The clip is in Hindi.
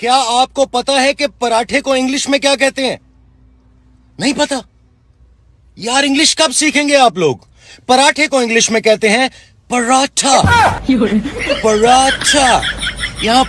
क्या आपको पता है कि पराठे को इंग्लिश में क्या कहते हैं? नहीं पता। यार इंग्लिश कब सीखेंगे आप लोग? पराठे को इंग्लिश में कहते हैं पराठा। पराठा। यहाँ